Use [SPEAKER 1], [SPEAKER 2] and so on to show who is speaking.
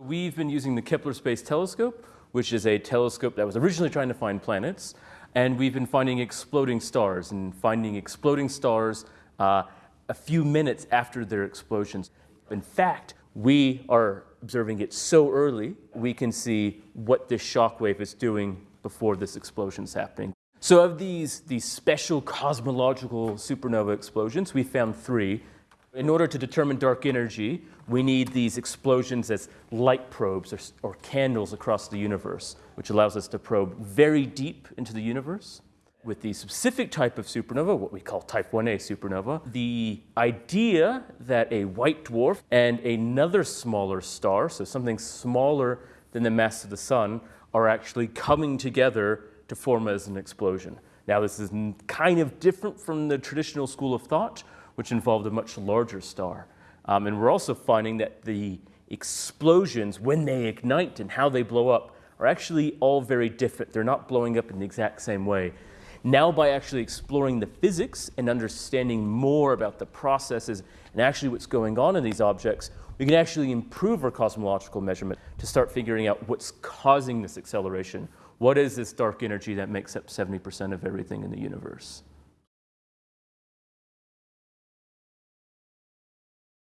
[SPEAKER 1] We've been using the Kepler Space Telescope, which is a telescope that was originally trying to find planets, and we've been finding exploding stars and finding exploding stars uh, a few minutes after their explosions. In fact, we are observing it so early, we can see what this shock wave is doing before this explosion is happening. So of these, these special cosmological supernova explosions, we found three. In order to determine dark energy, we need these explosions as light probes or, or, candles across the universe, which allows us to probe very deep into the universe. With the specific type of supernova, what we call type 1a supernova, the idea that a white dwarf and another smaller star, so something smaller than the mass of the sun, are actually coming together to form as an explosion. Now this is kind of different from the traditional school of thought, which involved a much larger star. Um, and we're also finding that the explosions, when they ignite and how they blow up, are actually all very different. They're not blowing up in the exact same way. Now by actually exploring the physics and understanding more about the processes and actually what's going on in these objects, we can actually improve our cosmological measurement to start figuring out what's causing this acceleration. What is this dark energy that makes up 70% of everything in the universe?